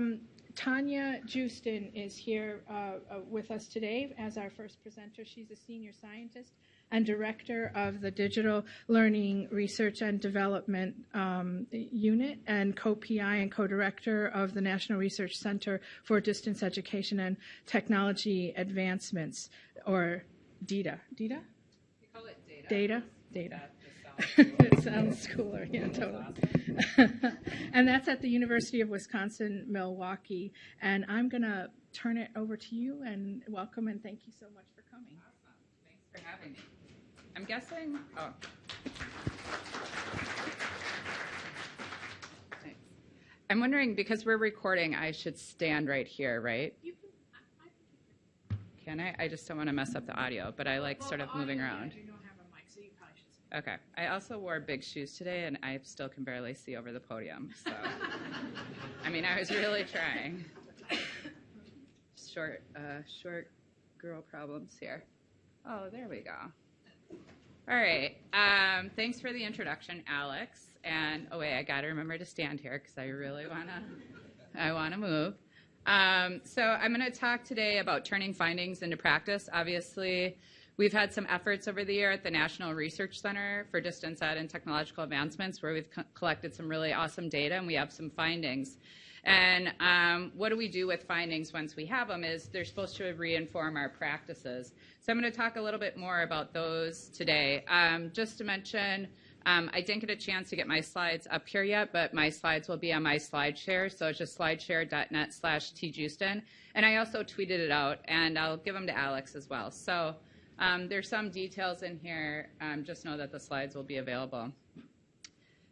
um, Tanya Joosten is here uh, uh, with us today as our first presenter. She's a senior scientist and director of the Digital Learning Research and Development um, Unit and co-PI and co-director of the National Research Center for Distance Education and Technology Advancements, or DETA. DETA? We call it data. Data? Data. It sounds cooler, yeah, totally. and that's at the University of Wisconsin Milwaukee. And I'm going to turn it over to you and welcome and thank you so much for coming. Awesome. Thanks for having me. I'm guessing. Oh. Thanks. I'm wondering because we're recording, I should stand right here, right? You can, I, I Can I? I just don't want to mess up the audio, but I like sort of moving around. You don't have a mic, so you probably should Okay. I also wore big shoes today, and I still can barely see over the podium. So, I mean, I was really trying. Short, uh, short girl problems here. Oh, there we go. All right. Um, thanks for the introduction, Alex. And oh wait, I got to remember to stand here because I really wanna, I wanna move. Um, so I'm going to talk today about turning findings into practice. Obviously, we've had some efforts over the year at the National Research Center for Distance Ed and Technological Advancements where we've co- collected some really awesome data and we have some findings. And um, what do we do with findings once we have them is they're supposed to reinform our practices. So I'm going to talk a little bit more about those today. Um, just to mention, um, I didn't get a chance to get my slides up here yet, but my slides will be on my SlideShare. So it's just slideshare.net slash tjoosten. And I also tweeted it out, and I'll give them to Alex as well. So um, there's some details in here. Um, just know that the slides will be available.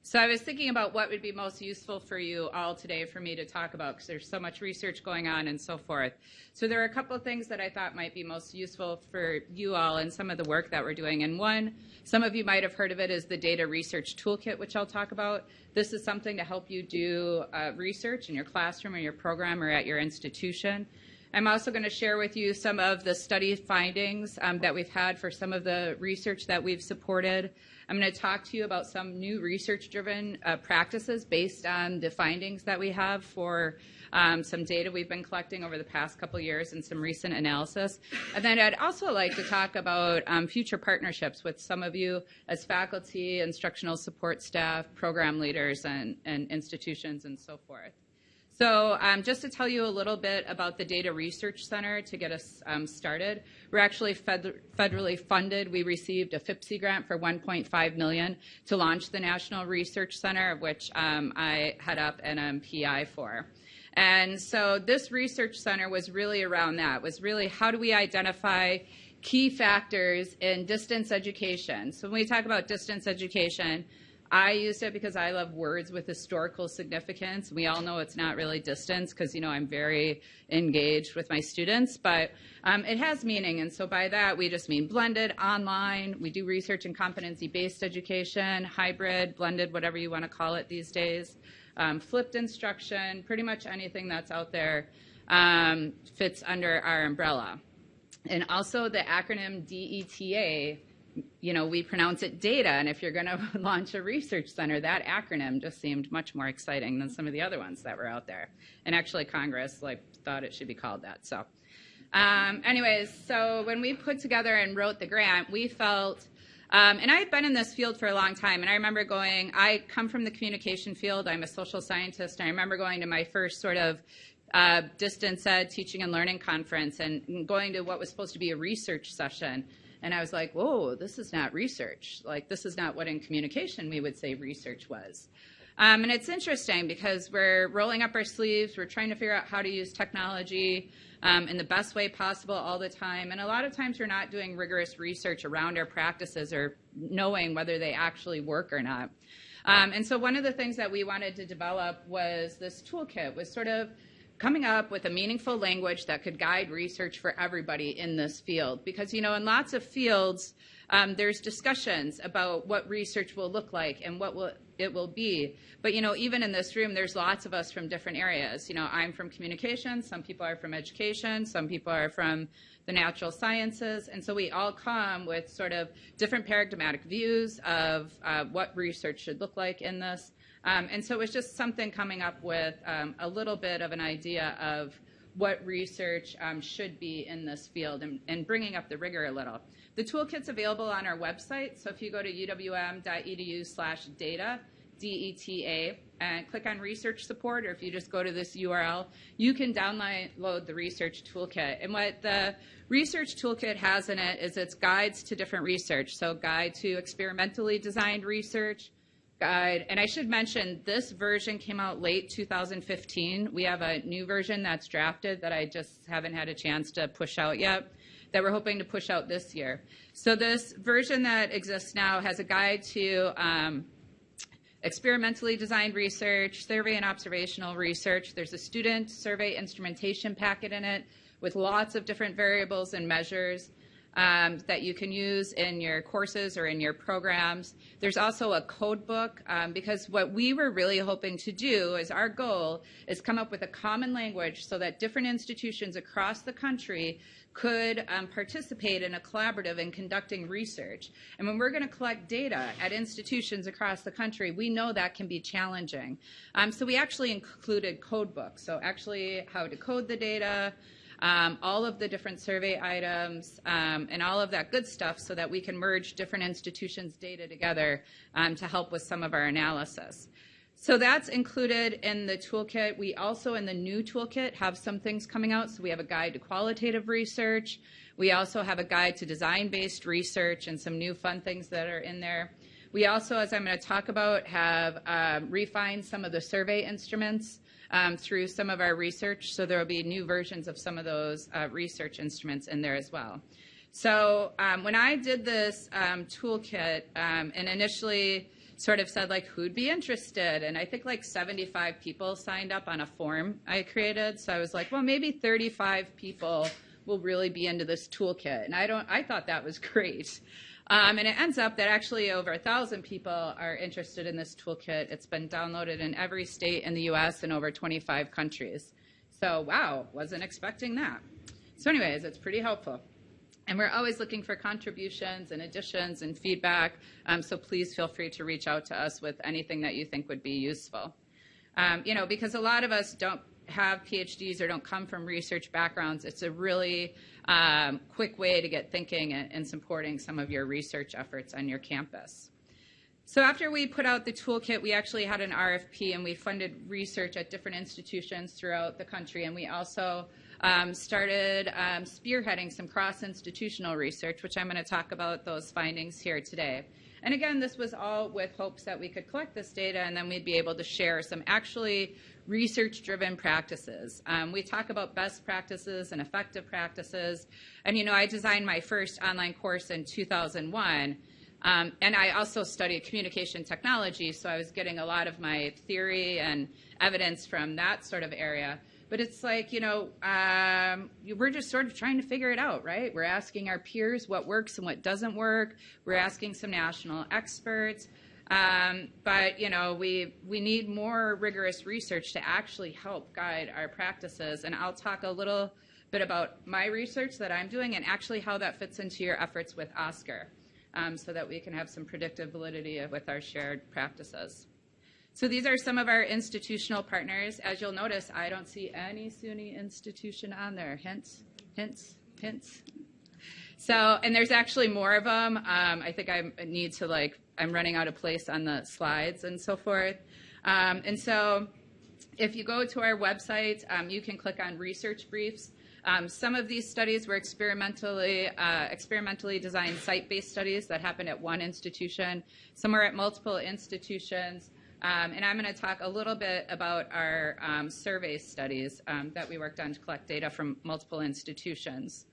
So I was thinking about what would be most useful for you all today for me to talk about because there's so much research going on and so forth. So there are a couple of things that I thought might be most useful for you all and some of the work that we're doing. And one, some of you might have heard of it, is the DETA Research Toolkit, which I'll talk about. This is something to help you do uh, research in your classroom or your program or at your institution. I'm also going to share with you some of the study findings um, that we've had for some of the research that we've supported. I'm going to talk to you about some new research-driven uh, practices based on the findings that we have for um, some data we've been collecting over the past couple years and some recent analysis. And then I'd also like to talk about um, future partnerships with some of you as faculty, instructional support staff, program leaders, and, and institutions, and so forth. So um, just to tell you a little bit about the DETA Research Center to get us um, started, we're actually fed federally funded. We received a FIPSE grant for 1.5 million to launch the National Research Center, of which um, I head up and am PI for. And so this research center was really around that, was really how do we identify key factors in distance education. So when we talk about distance education, I used it because I love words with historical significance. We all know it's not really distance because, you know, I'm very engaged with my students, but um, it has meaning. And so by that, we just mean blended, online. We do research and competency-based education, hybrid, blended, whatever you want to call it these days. Um, flipped instruction, pretty much anything that's out there um, fits under our umbrella. And also the acronym DETA you know, we pronounce it data, and if you're going to launch a research center, that acronym just seemed much more exciting than some of the other ones that were out there. And actually, Congress like thought it should be called that. So, um, anyways, so when we put together and wrote the grant, we felt. Um, and I had been in this field for a long time, and I remember going. I come from the communication field. I'm a social scientist, and I remember going to my first sort of uh, distance ed teaching and learning conference, and going to what was supposed to be a research session and I was like, whoa, this is not research. Like, this is not what in communication we would say research was. Um, and it's interesting because we're rolling up our sleeves, we're trying to figure out how to use technology um, in the best way possible all the time. And a lot of times we're not doing rigorous research around our practices or knowing whether they actually work or not. Um, and so one of the things that we wanted to develop was this toolkit, was sort of coming up with a meaningful language that could guide research for everybody in this field. Because, you know, in lots of fields, um, there's discussions about what research will look like and what will it will be. But, you know, even in this room, there's lots of us from different areas. You know, I'm from communications, some people are from education, some people are from the natural sciences, and so we all come with sort of different paradigmatic views of uh, what research should look like in this. Um, and so it was just something coming up with um, a little bit of an idea of what research um, should be in this field and, and, bringing up the rigor a little. The toolkit's available on our website, so if you go to uwm.edu slash deta, D-E-T-A, and click on research support, or if you just go to this URL, you can download the research toolkit. And what the research toolkit has in it is its guides to different research. So guide to experimentally designed research, guide. And I should mention this version came out late 2015. We have a new version that's drafted that I just haven't had a chance to push out yet that we're hoping to push out this year. So this version that exists now has a guide to um, experimentally designed research, survey and observational research. There's a student survey instrumentation packet in it with lots of different variables and measures um, that you can use in your courses or in your programs. There's also a code book um, because what we were really hoping to do is our goal is come up with a common language so that different institutions across the country could um, participate in a collaborative in conducting research. And when we're going to collect data at institutions across the country, we know that can be challenging. Um, so we actually included code books. So actually how to code the data, um, all of the different survey items, um, and all of that good stuff so that we can merge different institutions' data together um, to help with some of our analysis. So that's included in the toolkit. We also, in the new toolkit, have some things coming out. So we have a guide to qualitative research. We also have a guide to design-based research and some new fun things that are in there. We also, as I'm going to talk about, have um, refined some of the survey instruments um, through some of our research. So there will be new versions of some of those uh, research instruments in there as well. So um, when I did this um, toolkit, um, and initially sort of said like who'd be interested and i think like 75 people signed up on a form i created so i was like well maybe 35 people will really be into this toolkit and i don't i thought that was great um, and it ends up that actually over a thousand people are interested in this toolkit. It's been downloaded in every state in the us and over 25 countries. So wow wasn't expecting that. So anyways it's pretty helpful. And we're always looking for contributions and additions and feedback, um, so please feel free to reach out to us with anything that you think would be useful. Um, you know, because a lot of us don't have PhDs or don't come from research backgrounds, it's a really um, quick way to get thinking and, and supporting some of your research efforts on your campus. So after we put out the toolkit, we actually had an RFP and we funded research at different institutions throughout the country. And we also um, started um, spearheading some cross-institutional research, which I'm going to talk about those findings here today. And again, this was all with hopes that we could collect this data and then we'd be able to share some actually research-driven practices. Um, we talk about best practices and effective practices. And you know, I designed my first online course in 2001. Um, and I also studied communication technology, so I was getting a lot of my theory and evidence from that sort of area. But it's like, you know, um, we're just sort of trying to figure it out, right? We're asking our peers what works and what doesn't work. We're asking some national experts. Um, but, you know, we, we need more rigorous research to actually help guide our practices. And I'll talk a little bit about my research that I'm doing and actually how that fits into your efforts with OSCQR um, so that we can have some predictive validity with our shared practices. So these are some of our institutional partners. As you'll notice, I don't see any SUNY institution on there. Hints, hints, hints. So, and there's actually more of them. Um, I think I need to like, I'm running out of place on the slides and so forth. Um, and so if you go to our website, um, you can click on research briefs. Um, some of these studies were experimentally, uh, experimentally designed site-based studies that happened at one institution. Some are at multiple institutions. Um, and I'm going to talk a little bit about our um, survey studies um, that we worked on to collect data from multiple institutions.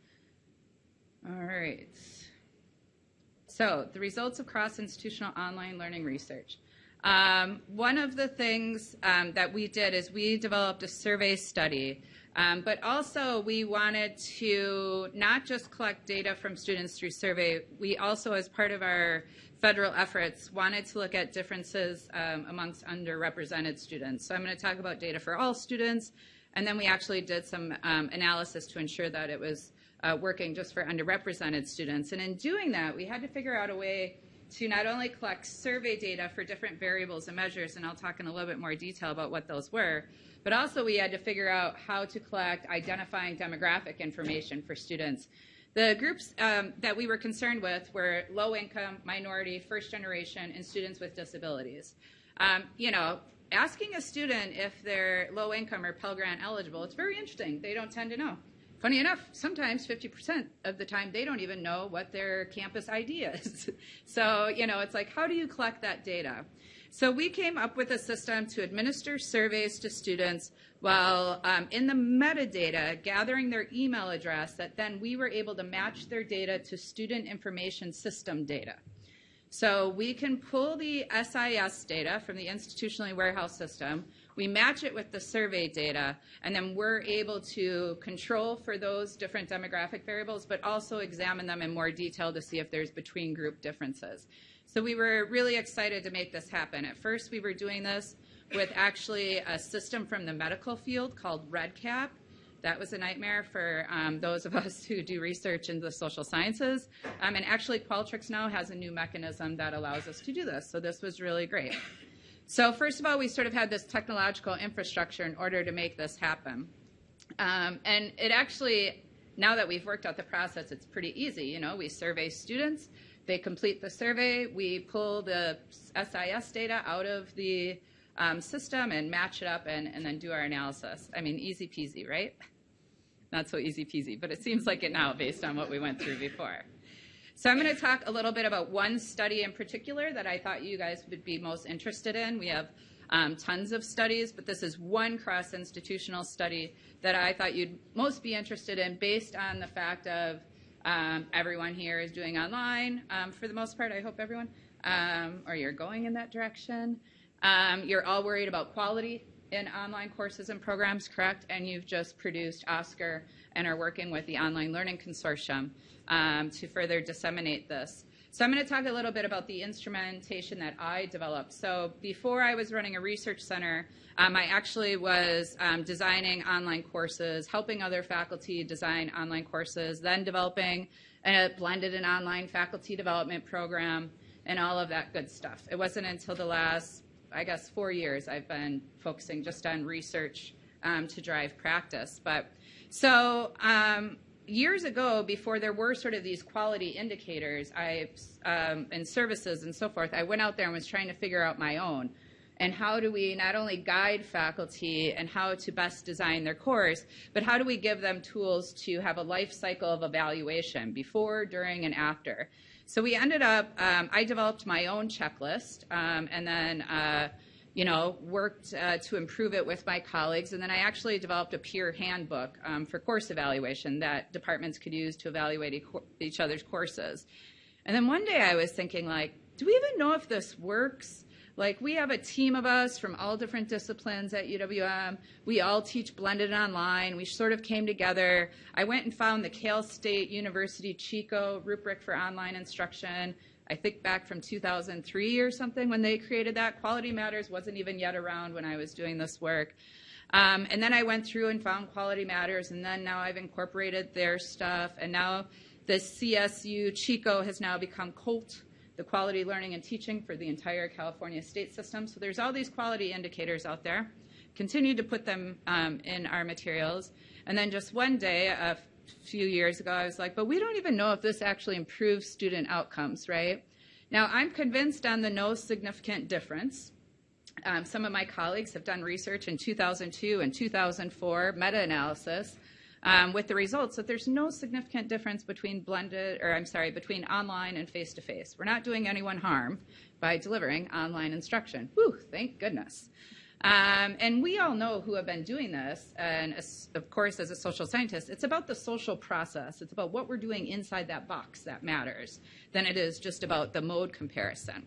All right. So the results of cross-institutional online learning research. Um, one of the things um, that we did is we developed a survey study um, but also, we wanted to not just collect data from students through survey, we also, as part of our federal efforts, wanted to look at differences um, amongst underrepresented students. So I'm going to talk about data for all students, and then we actually did some um, analysis to ensure that it was uh, working just for underrepresented students. And in doing that, we had to figure out a way to not only collect survey data for different variables and measures, and I'll talk in a little bit more detail about what those were, but also we had to figure out how to collect identifying demographic information for students. The groups um, that we were concerned with were low income, minority, first generation, and students with disabilities. Um, you know, asking a student if they're low income or Pell Grant eligible, it's very interesting. They don't tend to know. Funny enough, sometimes 50% of the time they don't even know what their campus ID is. so, you know, it's like, how do you collect that data? So we came up with a system to administer surveys to students while um, in the metadata gathering their email address that then we were able to match their data to student information system data. So we can pull the SIS data from the institutionally warehouse system, we match it with the survey data, and then we're able to control for those different demographic variables, but also examine them in more detail to see if there's between group differences. So we were really excited to make this happen. At first, we were doing this with actually a system from the medical field called REDCap. That was a nightmare for um, those of us who do research in the social sciences. Um, and actually, Qualtrics now has a new mechanism that allows us to do this. So this was really great. So first of all, we sort of had this technological infrastructure in order to make this happen. Um, and it actually, now that we've worked out the process, it's pretty easy. You know, we survey students, they complete the survey, we pull the SIS data out of the um, system and match it up and, and then do our analysis. I mean, easy peasy, right? not so easy peasy, but it seems like it now based on what we went through before. So I'm going to talk a little bit about one study in particular that I thought you guys would be most interested in. We have um, tons of studies, but this is one cross-institutional study that I thought you'd most be interested in based on the fact of um, everyone here is doing online um, for the most part, I hope everyone, um, or you're going in that direction. Um, you're all worried about quality in online courses and programs, correct? And you've just produced OSCQR and are working with the Online Learning Consortium um, to further disseminate this. So I'm going to talk a little bit about the instrumentation that I developed. So before I was running a research center, um, I actually was um, designing online courses, helping other faculty design online courses, then developing a blended and online faculty development program, and all of that good stuff. It wasn't until the last I guess, four years I've been focusing just on research um, to drive practice. But so um, years ago, before there were sort of these quality indicators, I um, and services and so forth, I went out there and was trying to figure out my own. And how do we not only guide faculty and how to best design their course, but how do we give them tools to have a life cycle of evaluation before, during, and after? So we ended up, um, I developed my own checklist um, and then, uh, you know, worked uh, to improve it with my colleagues. And then I actually developed a peer handbook um, for course evaluation that departments could use to evaluate each other's courses. And then one day I was thinking, like, do we even know if this works? Like we have a team of us from all different disciplines at UWM. We all teach blended online. We sort of came together. I went and found the Cal State University Chico rubric for online instruction. I think back from 2003 or something when they created that. Quality Matters wasn't even yet around when I was doing this work. Um, and then I went through and found Quality Matters, and then now I've incorporated their stuff, and now the CSU Chico has now become QOLT, the quality learning and teaching for the entire California state system. So there's all these quality indicators out there. Continue to put them um, in our materials. And then just one day, a few years ago, I was like, but we don't even know if this actually improves student outcomes, right? Now, I'm convinced on the no significant difference. Um, some of my colleagues have done research in 2002 and 2004, meta-analysis, um, with the results that there's no significant difference between blended, or I'm sorry, between online and face-to-face. We're not doing anyone harm by delivering online instruction. Whew, thank goodness. Um, and we all know who have been doing this, and as, of course, as a social scientist, it's about the social process. It's about what we're doing inside that box that matters than it is just about the mode comparison.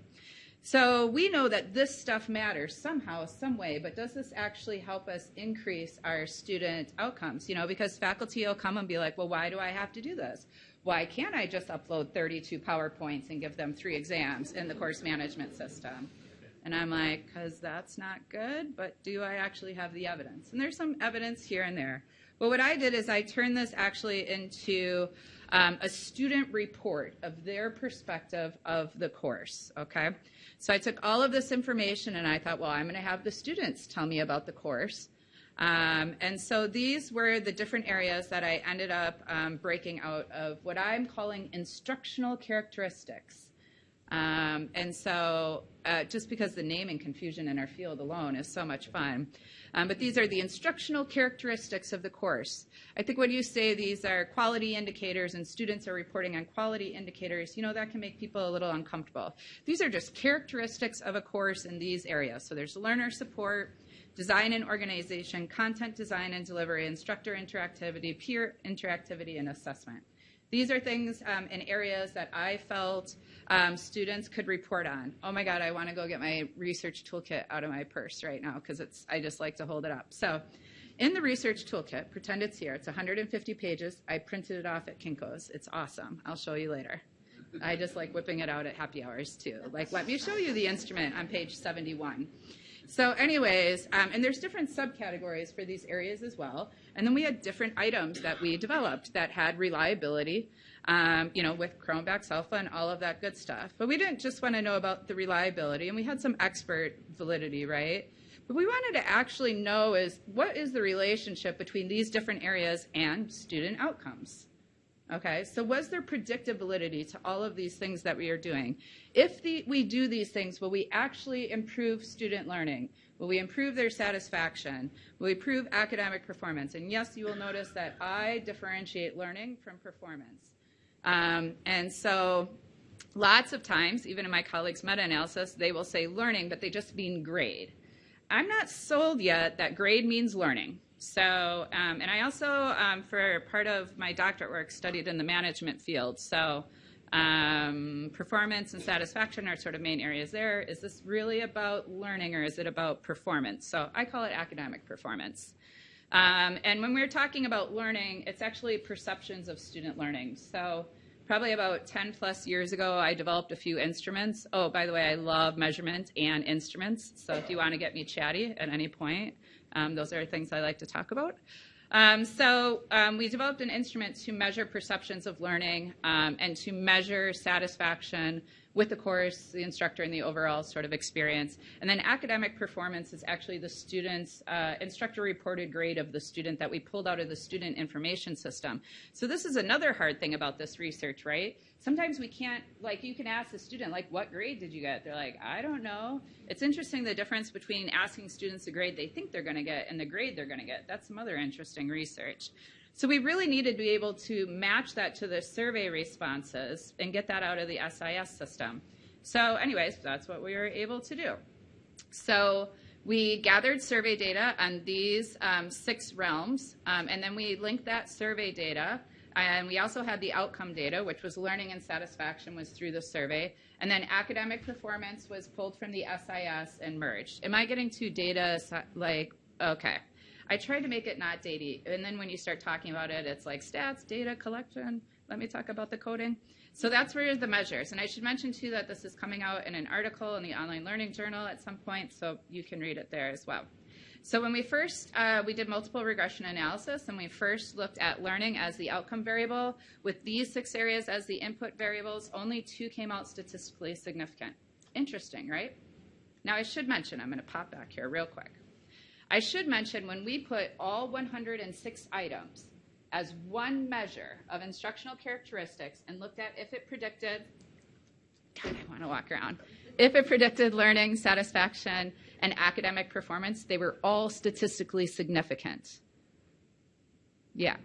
So we know that this stuff matters somehow, some way, but does this actually help us increase our student outcomes? You know, because faculty will come and be like, well, why do I have to do this? Why can't I just upload 32 PowerPoints and give them three exams in the course management system? And I'm like, because that's not good, but do I actually have the evidence? And there's some evidence here and there. But what I did is I turned this actually into um, a student report of their perspective of the course, okay? So I took all of this information and I thought, well, I'm going to have the students tell me about the course. Um, and so these were the different areas that I ended up um, breaking out of what I'm calling instructional characteristics. Um, and so, uh, just because the naming confusion in our field alone is so much fun. Um, but these are the instructional characteristics of the course. I think when you say these are quality indicators and students are reporting on quality indicators, you know, that can make people a little uncomfortable. These are just characteristics of a course in these areas. So there's learner support, design and organization, content design and delivery, instructor interactivity, peer interactivity, and assessment. These are things um, in areas that I felt um, students could report on. Oh my God, I want to go get my research toolkit out of my purse right now because it's I just like to hold it up. So, in the research toolkit, pretend it's here. It's 150 pages. I printed it off at Kinko's. It's awesome. I'll show you later. I just like whipping it out at happy hours too. Like, let me show you the instrument on page 71. So, anyways, um, and there's different subcategories for these areas as well. And then we had different items that we developed that had reliability, um, you know, with Cronbach's alpha and all of that good stuff. But we didn't just want to know about the reliability, and we had some expert validity, right? But we wanted to actually know is what is the relationship between these different areas and student outcomes? Okay, so was there predictive validity to all of these things that we are doing? If the, we do these things, will we actually improve student learning? Will we improve their satisfaction? Will we improve academic performance? And yes, you will notice that I differentiate learning from performance. Um, and so lots of times, even in my colleagues' meta-analysis, they will say learning, but they just mean grade. I'm not sold yet that grade means learning. So, um, and I also, um, for part of my doctorate work, studied in the management field. So, um, performance and satisfaction are sort of main areas there. Is this really about learning or is it about performance? So, I call it academic performance. Um, and when we're talking about learning, it's actually perceptions of student learning. So, probably about 10 plus years ago, I developed a few instruments. Oh, by the way, I love measurement and instruments. So, if you want to get me chatty at any point, um, those are things I like to talk about. Um, so um, we developed an instrument to measure perceptions of learning um, and to measure satisfaction with the course, the instructor, and the overall sort of experience. And then academic performance is actually the student's uh, instructor reported grade of the student that we pulled out of the student information system. So this is another hard thing about this research, right? Sometimes we can't, like, you can ask the student, like, what grade did you get? They're like, I don't know. It's interesting the difference between asking students the grade they think they're going to get and the grade they're going to get. That's some other interesting research. So we really needed to be able to match that to the survey responses and get that out of the SIS system. So anyways, that's what we were able to do. So we gathered survey data on these um, six realms, um, and then we linked that survey data. And we also had the outcome data, which was learning and satisfaction was through the survey. And then academic performance was pulled from the SIS and merged. Am I getting to data like, okay. I tried to make it not datey, and then when you start talking about it, it's like stats, data collection. Let me talk about the coding. So that's where the measures. And I should mention too that this is coming out in an article in the Online Learning Journal at some point, so you can read it there as well. So when we first, uh, we did multiple regression analysis, and we first looked at learning as the outcome variable. With these six areas as the input variables, only two came out statistically significant. Interesting, right? Now I should mention, I'm going to pop back here real quick. I should mention when we put all 106 items as one measure of instructional characteristics and looked at if it predicted, God, I want to walk around, if it predicted learning, satisfaction, and academic performance, they were all statistically significant. Yeah,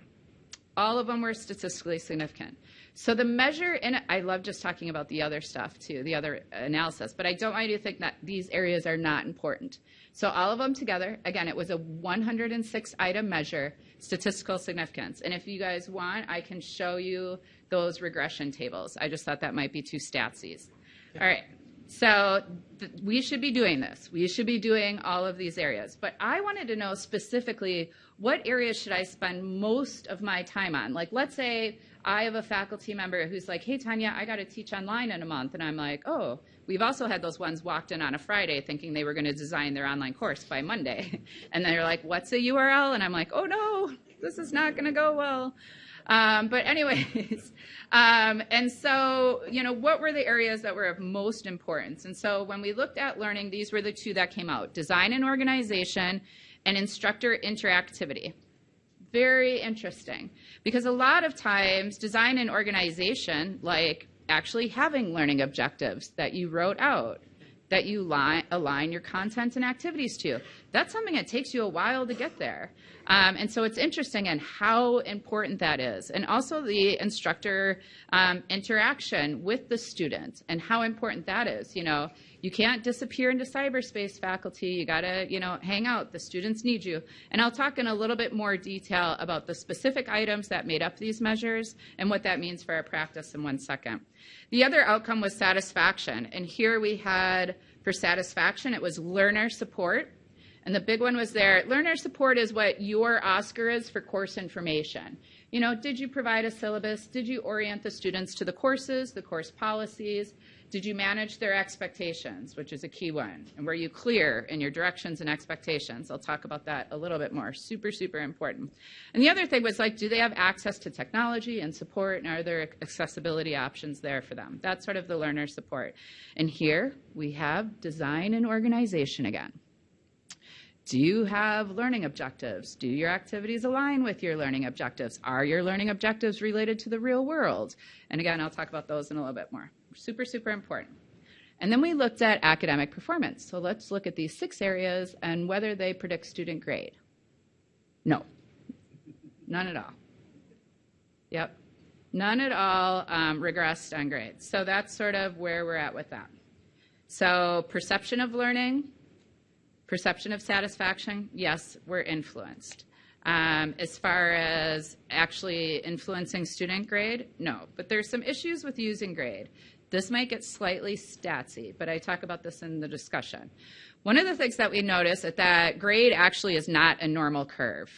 all of them were statistically significant. So the measure in it, I love just talking about the other stuff too, the other analysis, but I don't want you to think that these areas are not important. So all of them together, again, it was a 106 item measure, statistical significance. And if you guys want, I can show you those regression tables. I just thought that might be too statsies. All right. So we should be doing this. We should be doing all of these areas. But I wanted to know specifically what areas should I spend most of my time on? Like, let's say I have a faculty member who's like, hey, Tanya, I got to teach online in a month. And I'm like, oh, we've also had those ones walked in on a Friday thinking they were going to design their online course by Monday. and they're like, what's a URL? And I'm like, oh, no, this is not going to go well. Um, but anyways, um, and so, you know, what were the areas that were of most importance? And so when we looked at learning, these were the two that came out, design and organization and instructor interactivity. Very interesting because a lot of times design and organization, like actually having learning objectives that you wrote out, that you align your content and activities to. That's something that takes you a while to get there. Um, and so it's interesting and in how important that is. And also the instructor um, interaction with the student and how important that is. You know, you can't disappear into cyberspace faculty. You got to, you know, hang out. The students need you. And I'll talk in a little bit more detail about the specific items that made up these measures and what that means for our practice in one second. The other outcome was satisfaction. And here we had for satisfaction, it was learner support. And the big one was there. Learner support is what your OSCQR is for course information. You know, did you provide a syllabus? Did you orient the students to the courses, the course policies? Did you manage their expectations, which is a key one? And were you clear in your directions and expectations? I'll talk about that a little bit more. Super, super important. And the other thing was like, do they have access to technology and support, and are there accessibility options there for them? That's sort of the learner support. And here we have design and organization again. Do you have learning objectives? Do your activities align with your learning objectives? Are your learning objectives related to the real world? And again, I'll talk about those in a little bit more. Super, super important. And then we looked at academic performance. So let's look at these six areas and whether they predict student grade. No, none at all. Yep, none at all um, regressed on grades. So that's sort of where we're at with that. So perception of learning, Perception of satisfaction, yes, we're influenced. Um, as far as actually influencing student grade, no. But there's some issues with using grade. This might get slightly statsy, but I talk about this in the discussion. One of the things that we notice is that grade actually is not a normal curve,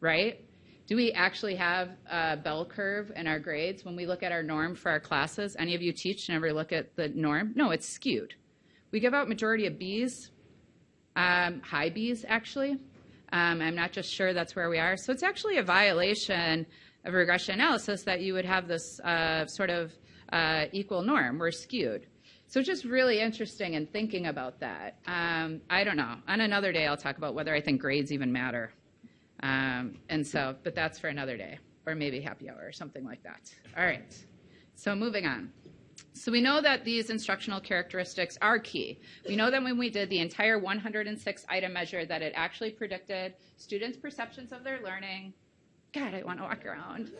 right? Do we actually have a bell curve in our grades when we look at our norm for our classes? Any of you teach and ever look at the norm? No, it's skewed. We give out majority of Bs, um, high Bs, actually. Um, I'm not just sure that's where we are. So it's actually a violation of regression analysis that you would have this uh, sort of uh, equal norm. We're skewed. So just really interesting in thinking about that. Um, I don't know. On another day, I'll talk about whether I think grades even matter. Um, and so, but that's for another day, or maybe happy hour or something like that. All right. So moving on. So we know that these instructional characteristics are key. We know that when we did the entire 106 item measure that it actually predicted students' perceptions of their learning. God, I want to walk around.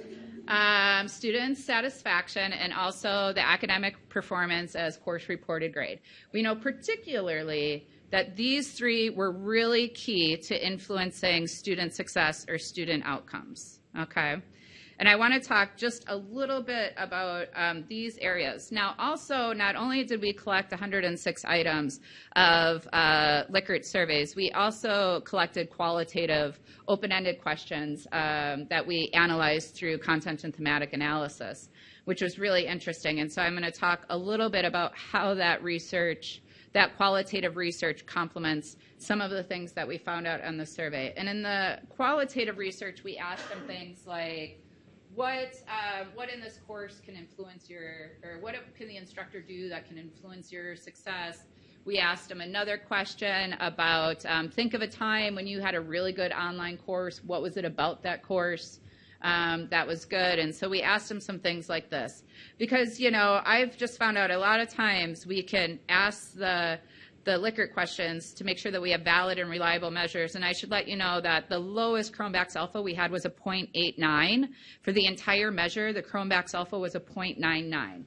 Um, students' satisfaction and also the academic performance as course reported grade. We know particularly that these three were really key to influencing student success or student outcomes. Okay. And I want to talk just a little bit about um, these areas. Now, also, not only did we collect 106 items of uh, Likert surveys, we also collected qualitative, open-ended questions um, that we analyzed through content and thematic analysis, which was really interesting. And so I'm going to talk a little bit about how that research that qualitative research complements some of the things that we found out on the survey. And in the qualitative research, we asked them things like, what uh, what in this course can influence your or what can the instructor do that can influence your success? We asked him another question about um, think of a time when you had a really good online course. What was it about that course um, that was good? And so we asked him some things like this. Because you know i've just found out a lot of times we can ask the the Likert questions to make sure that we have valid and reliable measures. And I should let you know that the lowest Cronbach's alpha we had was a 0.89. For the entire measure, the Cronbach's alpha was a 0.99.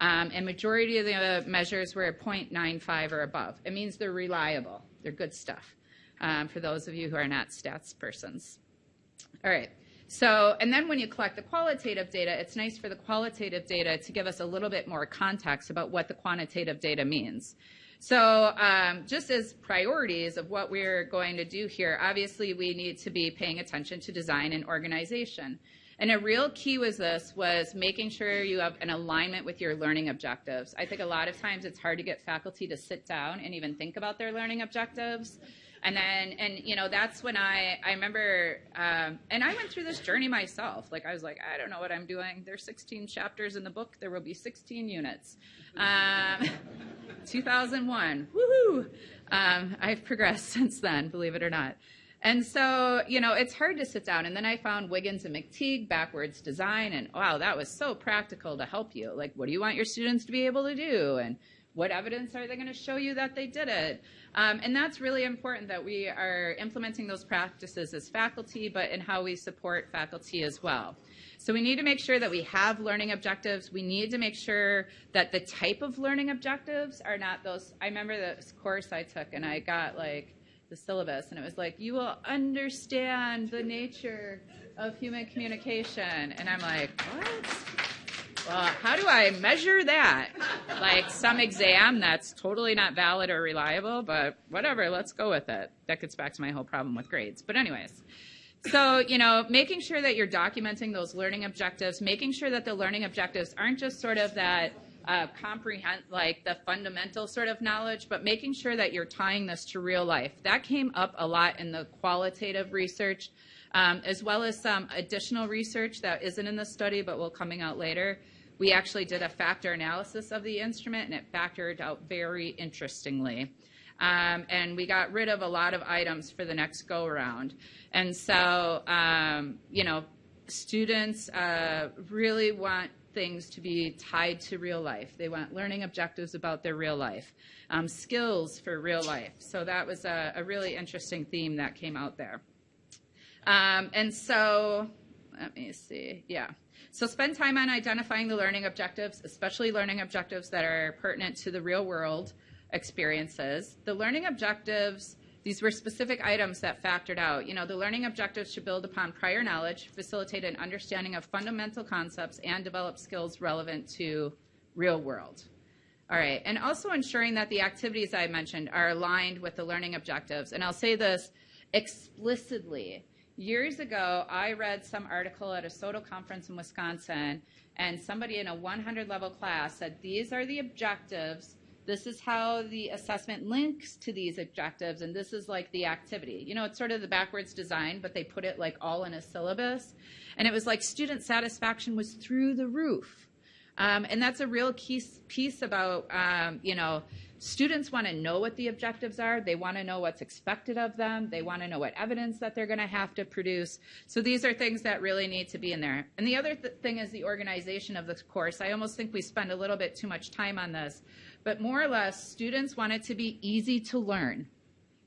Um, and majority of the measures were a 0.95 or above. It means they're reliable. They're good stuff um, for those of you who are not stats persons. All right. So, and then when you collect the qualitative data, it's nice for the qualitative data to give us a little bit more context about what the quantitative data means. So um, just as priorities of what we're going to do here, obviously we need to be paying attention to design and organization. And a real key was this was making sure you have an alignment with your learning objectives. I think a lot of times it's hard to get faculty to sit down and even think about their learning objectives. And then, and you know, that's when I, I remember, um, and I went through this journey myself. Like, I was like, I don't know what I'm doing. There's 16 chapters in the book. There will be 16 units. Um, 2001, woohoo! Um, I've progressed since then, believe it or not. And so, you know, it's hard to sit down. And then I found Wiggins and McTighe, backwards design, and wow, that was so practical to help you. Like, what do you want your students to be able to do? And what evidence are they going to show you that they did it? Um, and that's really important that we are implementing those practices as faculty, but in how we support faculty as well. So we need to make sure that we have learning objectives. We need to make sure that the type of learning objectives are not those. I remember this course I took and I got like the syllabus and it was like, you will understand the nature of human communication. And I'm like, what? Well, how do I measure that? Like some exam that's totally not valid or reliable, but whatever, let's go with it. That gets back to my whole problem with grades. But, anyways, so, you know, making sure that you're documenting those learning objectives, making sure that the learning objectives aren't just sort of that uh, comprehend, like the fundamental sort of knowledge, but making sure that you're tying this to real life. That came up a lot in the qualitative research, um, as well as some additional research that isn't in the study but will coming out later we actually did a factor analysis of the instrument and it factored out very interestingly. Um, and we got rid of a lot of items for the next go around. And so, um, you know, students uh, really want things to be tied to real life. They want learning objectives about their real life, um, skills for real life. So that was a, a, really interesting theme that came out there. Um, and so, let me see, yeah. So spend time on identifying the learning objectives, especially learning objectives that are pertinent to the real world experiences. The learning objectives, these were specific items that factored out. You know, the learning objectives should build upon prior knowledge, facilitate an understanding of fundamental concepts, and develop skills relevant to real world. All right, and also ensuring that the activities I mentioned are aligned with the learning objectives. And I'll say this explicitly Years ago, I read some article at a SOTO conference in Wisconsin, and somebody in a 100 level class said, These are the objectives. This is how the assessment links to these objectives, and this is like the activity. You know, it's sort of the backwards design, but they put it like all in a syllabus. And it was like student satisfaction was through the roof. Um, and that's a real key piece about, um, you know, Students want to know what the objectives are. They want to know what's expected of them. They want to know what evidence that they're going to have to produce. So these are things that really need to be in there. And the other th thing is the organization of the course. I almost think we spend a little bit too much time on this. But more or less, students want it to be easy to learn.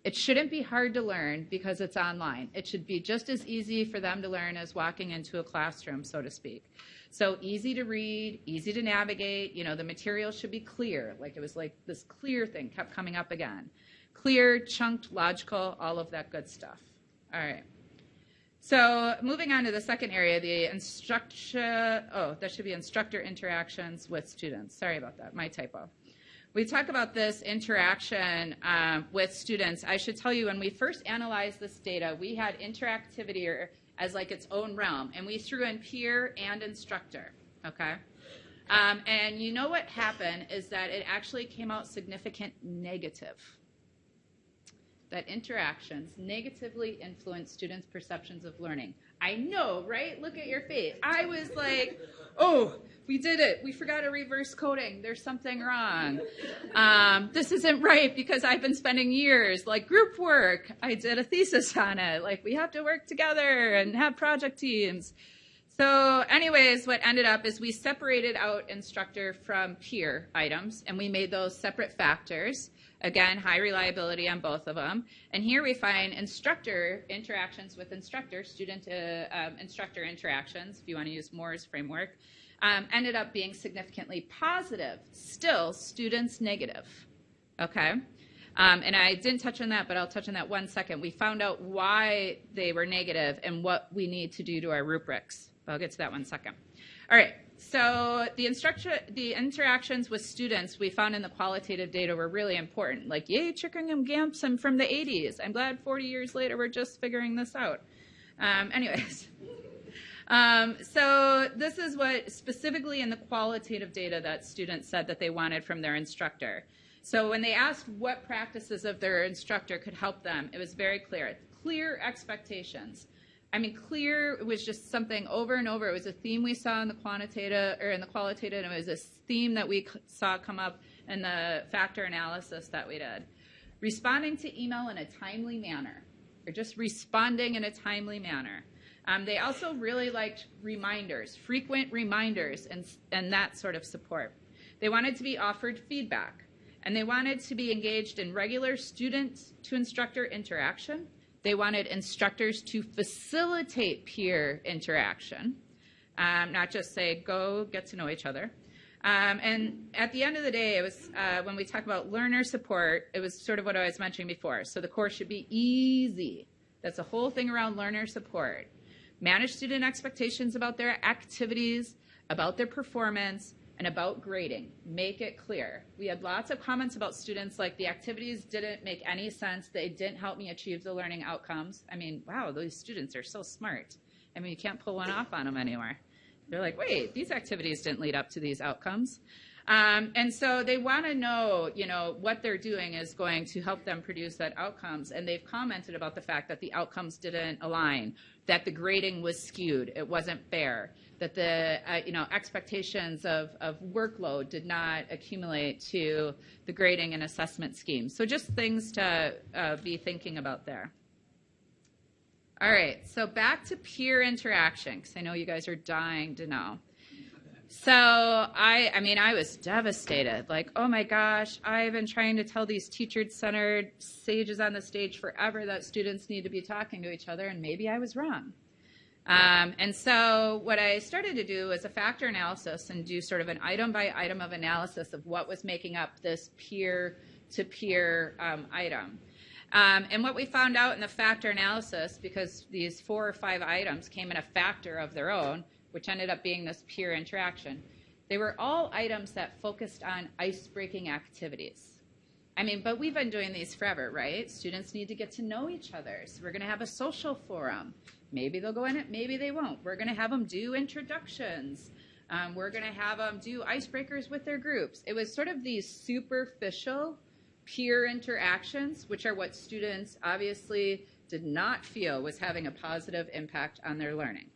It shouldn't be hard to learn because it's online. It should be just as easy for them to learn as walking into a classroom, so to speak. So easy to read, easy to navigate. You know, the material should be clear. Like it was like this clear thing kept coming up again. Clear, chunked, logical, all of that good stuff. All right. So moving on to the second area, the instructor, oh, that should be instructor interactions with students. Sorry about that, my typo. We talk about this interaction um, with students. I should tell you, when we first analyzed this data, we had interactivity as like its own realm. And we threw in peer and instructor, okay? Um, and you know what happened is that it actually came out significant negative. That interactions negatively influence students' perceptions of learning. I know, right? Look at your face. I was like, oh, we did it. We forgot a reverse coding. There's something wrong. Um, this isn't right because I've been spending years like group work. I did a thesis on it. Like we have to work together and have project teams. So anyways, what ended up is we separated out instructor from peer items and we made those separate factors. Again, high reliability on both of them. And here we find instructor interactions with instructor, student to um, instructor interactions, if you want to use Moore's framework um, ended up being significantly positive. Still, students negative. Okay? Um, and I didn't touch on that, but I'll touch on that one second. We found out why they were negative and what we need to do to our rubrics. I'll get to that one second. All right. So the instruction, the interactions with students we found in the qualitative data were really important. Like, yay, Chickering and Gamson from the 80s. I'm glad 40 years later we're just figuring this out. Um, anyways. Um, so this is what specifically in the qualitative data that students said that they wanted from their instructor. So when they asked what practices of their instructor could help them, it was very clear. Clear expectations. I mean, clear was just something over and over. It was a theme we saw in the quantitative or in the qualitative, and it was a theme that we saw come up in the factor analysis that we did. Responding to email in a timely manner, or just responding in a timely manner. Um, they also really liked reminders, frequent reminders, and, and that sort of support. They wanted to be offered feedback, and they wanted to be engaged in regular student to instructor interaction they wanted instructors to facilitate peer interaction, um, not just say, go get to know each other. Um, and at the end of the day, it was uh, when we talk about learner support, it was sort of what I was mentioning before. So the course should be easy. That's the whole thing around learner support. Manage student expectations about their activities, about their performance, and about grading. Make it clear. We had lots of comments about students like the activities didn't make any sense. They didn't help me achieve the learning outcomes. I mean, wow, those students are so smart. I mean, you can't pull one off on them anymore. They're like, wait, these activities didn't lead up to these outcomes. Um, and so they want to know, you know, what they're doing is going to help them produce that outcomes. And they've commented about the fact that the outcomes didn't align, that the grading was skewed, it wasn't fair that the uh, you know expectations of, of workload did not accumulate to the grading and assessment scheme. So just things to uh, be thinking about there. All right, so back to peer interaction because I know you guys are dying to know. So I, I mean, I was devastated. Like, oh my gosh, I've been trying to tell these teacher-centered sages on the stage forever that students need to be talking to each other, and maybe I was wrong. Um, and so what I started to do was a factor analysis and do sort of an item by item of analysis of what was making up this peer to peer um, item. Um, and what we found out in the factor analysis, because these four or five items came in a factor of their own, which ended up being this peer interaction, they were all items that focused on ice breaking activities. I mean, but we've been doing these forever, right? Students need to get to know each other. So we're going to have a social forum. Maybe they'll go in it, maybe they won't. We're going to have them do introductions. Um, we're going to have them do icebreakers with their groups. It was sort of these superficial peer interactions, which are what students obviously did not feel was having a positive impact on their learning.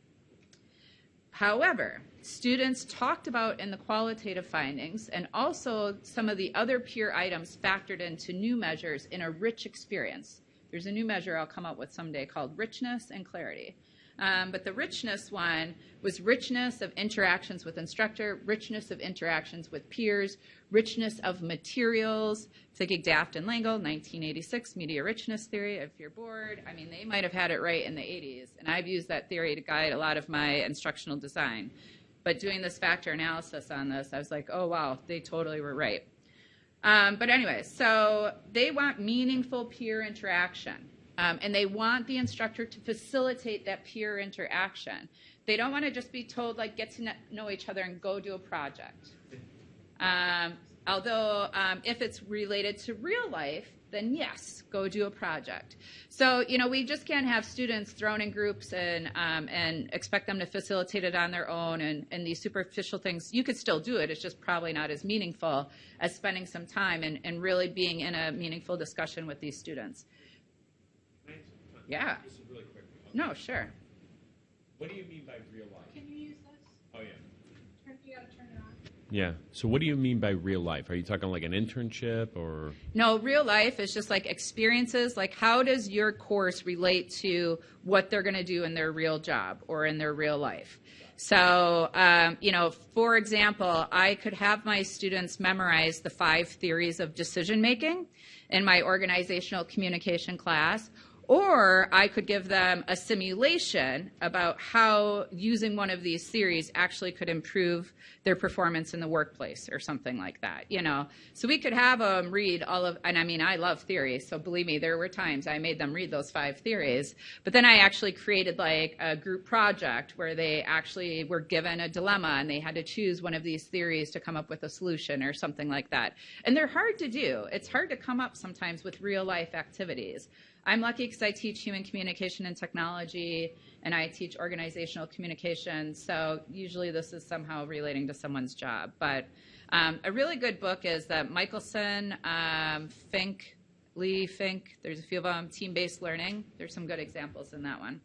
However, students talked about in the qualitative findings and also some of the other peer items factored into new measures in a rich experience. There's a new measure I'll come up with someday called richness and clarity. Um, but the richness one was richness of interactions with instructor, richness of interactions with peers, richness of materials. Thinking Daft and Lengel, 1986, media richness theory. If you're bored, I mean, they might have had it right in the 80s, and I've used that theory to guide a lot of my instructional design. But doing this factor analysis on this, I was like, oh wow, they totally were right. Um, but anyway, so they want meaningful peer interaction. Um, and they want the instructor to facilitate that peer interaction. They don't want to just be told, like, get to know each other and go do a project. Um, although, um, if it's related to real life, then yes, go do a project. So, you know, we just can't have students thrown in groups and, um, and expect them to facilitate it on their own and, and these superficial things. You could still do it, it's just probably not as meaningful as spending some time and, and really being in a meaningful discussion with these students. Yeah. Just really quick. No, sure. What do you mean by real life? Can you use this? Oh, yeah. Turn, you gotta turn it on. Yeah. So, what do you mean by real life? Are you talking like an internship or? No, real life is just like experiences. Like, how does your course relate to what they're going to do in their real job or in their real life? So, um, you know, for example, I could have my students memorize the five theories of decision making in my organizational communication class, or I could give them a simulation about how using one of these theories actually could improve their performance in the workplace or something like that, you know. So we could have them read all of, and I mean, I love theories, so believe me, there were times I made them read those five theories. But then I actually created like a group project where they actually were given a dilemma and they had to choose one of these theories to come up with a solution or something like that. And they're hard to do. It's hard to come up sometimes with real life activities. I'm lucky because I teach human communication and technology, and I teach organizational communication. So usually this is somehow relating to someone's job. But um, a really good book is that Michaelsen, um, Fink, Lee, Fink. There's a few of them. Team-based learning. There's some good examples in that one.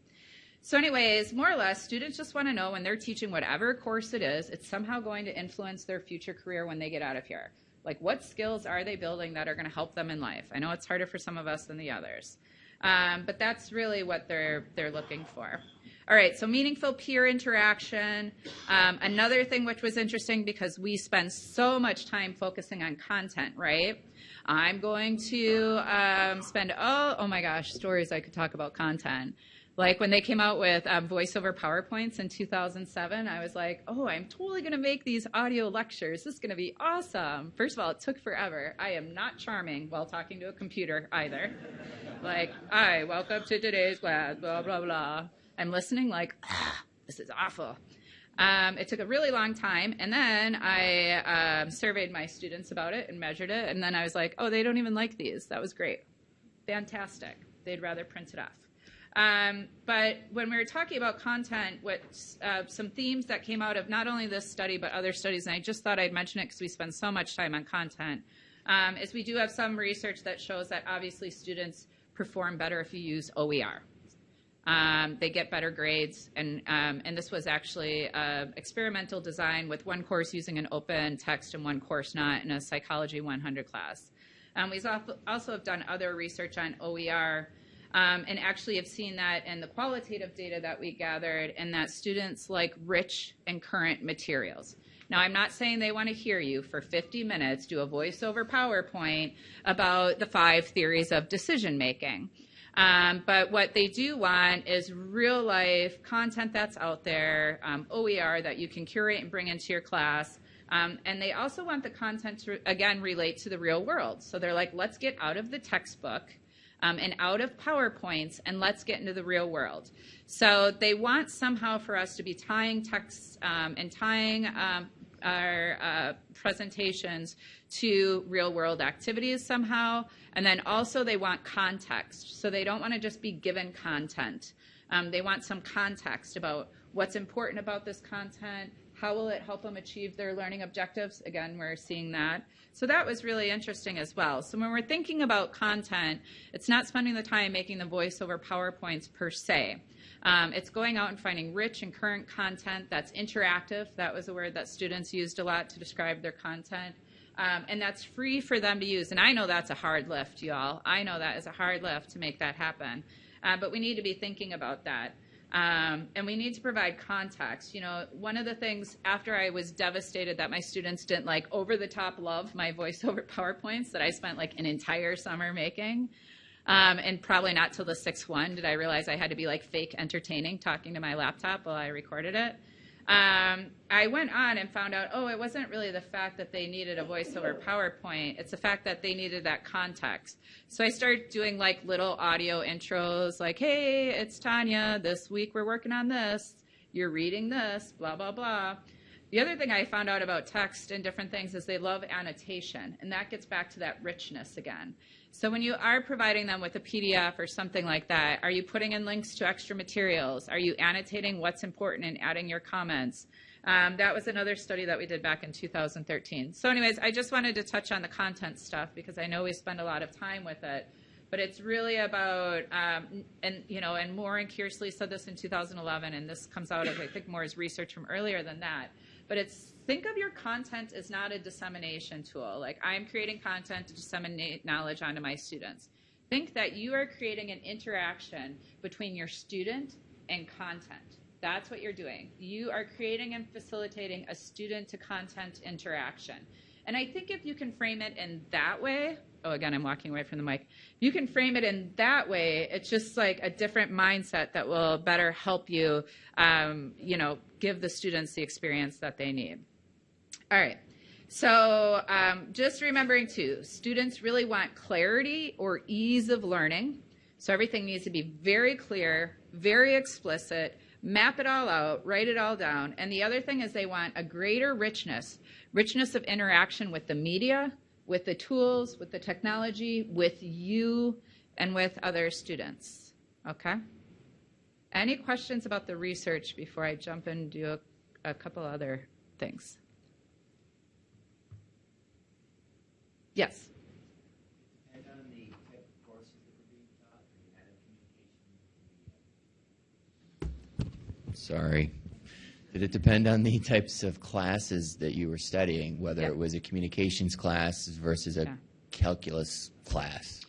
So, anyways, more or less, students just want to know when they're teaching whatever course it is, it's somehow going to influence their future career when they get out of here. Like, what skills are they building that are going to help them in life? I know it's harder for some of us than the others, um, but that's really what they're they're looking for. All right, so meaningful peer interaction. Um, another thing which was interesting because we spend so much time focusing on content, right? I'm going to um, spend oh oh my gosh stories I could talk about content. Like when they came out with um, voiceover PowerPoints in 2007, I was like, oh, I'm totally going to make these audio lectures. This is going to be awesome. First of all, it took forever. I am not charming while talking to a computer either. like, hi, welcome to today's class, blah, blah, blah. I'm listening like, ah, this is awful. Um, it took a really long time, and then I um, surveyed my students about it and measured it, and then I was like, oh, they don't even like these. That was great. Fantastic. They'd rather print it off. Um, but when we were talking about content, what uh, some themes that came out of not only this study but other studies, and I just thought I'd mention it because we spend so much time on content, um, is we do have some research that shows that obviously students perform better if you use OER. Um, they get better grades, and um, and this was actually uh, experimental design with one course using an open text and one course not in a Psychology 100 class. Um, we also have done other research on OER um, and actually have seen that in the qualitative data that we gathered and that students like rich and current materials. Now, I'm not saying they want to hear you for 50 minutes do a voiceover PowerPoint about the five theories of decision making. Um, but what they do want is real life content that's out there, um, OER that you can curate and bring into your class. Um, and they also want the content to, again, relate to the real world. So they're like, let's get out of the textbook um, and out of PowerPoints, and let's get into the real world. So they want somehow for us to be tying texts um, and tying um, our uh, presentations to real world activities somehow. And then also they want context. So they don't want to just be given content. Um, they want some context about what's important about this content, how will it help them achieve their learning objectives? Again, we're seeing that. So that was really interesting as well. So when we're thinking about content, it's not spending the time making the voiceover PowerPoints per se. Um, it's going out and finding rich and current content that's interactive. That was a word that students used a lot to describe their content. Um, and that's free for them to use. And I know that's a hard lift, y'all. I know that is a hard lift to make that happen. Uh, but we need to be thinking about that. Um, and we need to provide context. You know, one of the things after I was devastated that my students didn't like over the top love my voiceover PowerPoints that I spent like an entire summer making. Um, and probably not till the sixth one did I realize I had to be like fake entertaining talking to my laptop while I recorded it. Um, I went on and found out, oh, it wasn't really the fact that they needed a voiceover PowerPoint. It's the fact that they needed that context. So I started doing like little audio intros, like, hey, it's Tanya. This week we're working on this. You're reading this, blah, blah, blah. The other thing I found out about text and different things is they love annotation, and that gets back to that richness again. So when you are providing them with a PDF or something like that, are you putting in links to extra materials? Are you annotating what's important and adding your comments? Um, that was another study that we did back in 2013. So anyways, I just wanted to touch on the content stuff because I know we spend a lot of time with it. But it's really about, um, and you know, and Moore and Kearsley said this in 2011, and this comes out of I think Moore's research from earlier than that. But it's think of your content as not a dissemination tool. Like I'm creating content to disseminate knowledge onto my students. Think that you are creating an interaction between your student and content. That's what you're doing. You are creating and facilitating a student to content interaction. And I think if you can frame it in that way, oh, again, I'm walking away from the mic. You can frame it in that way. It's just like a different mindset that will better help you, um, you know, give the students the experience that they need. All right. So um, just remembering too, students really want clarity or ease of learning. So everything needs to be very clear, very explicit, map it all out, write it all down. And the other thing is they want a greater richness, richness of interaction with the media, with the tools, with the technology, with you, and with other students. Okay? Any questions about the research before I jump and do a, a couple other things? Yes. depend on the type of courses that were being taught, or you had a communication? Sorry. Did it depend on the types of classes that you were studying, whether Yeah. it was a communications class versus a Yeah. calculus class?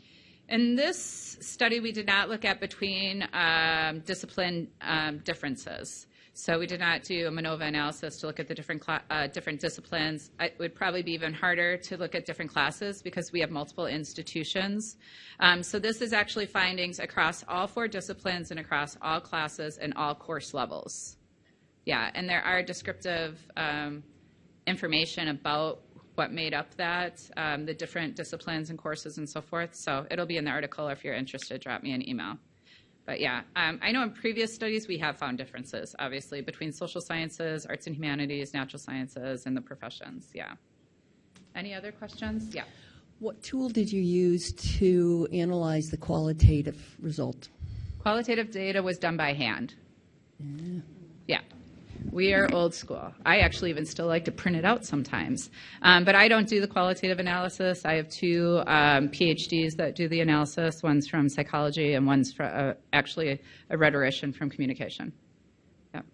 In this study, we did not look at between um, discipline um, differences. So we did not do a MANOVA analysis to look at the different uh, different disciplines. It would probably be even harder to look at different classes because we have multiple institutions. Um, so this is actually findings across all four disciplines and across all classes and all course levels. Yeah, and there are descriptive um, information about what made up that, um, the different disciplines and courses and so forth. So it'll be in the article. If you're interested, drop me an email. But yeah, um, I know in previous studies we have found differences, obviously, between social sciences, arts and humanities, natural sciences, and the professions. Yeah. Any other questions? Yeah. What tool did you use to analyze the qualitative result? Qualitative data was done by hand. Yeah. We are old school. I actually even still like to print it out sometimes. Um, but I don't do the qualitative analysis. I have two um, PhDs that do the analysis. One's from psychology, and one's from, uh, actually a, rhetorician from communication. Yep.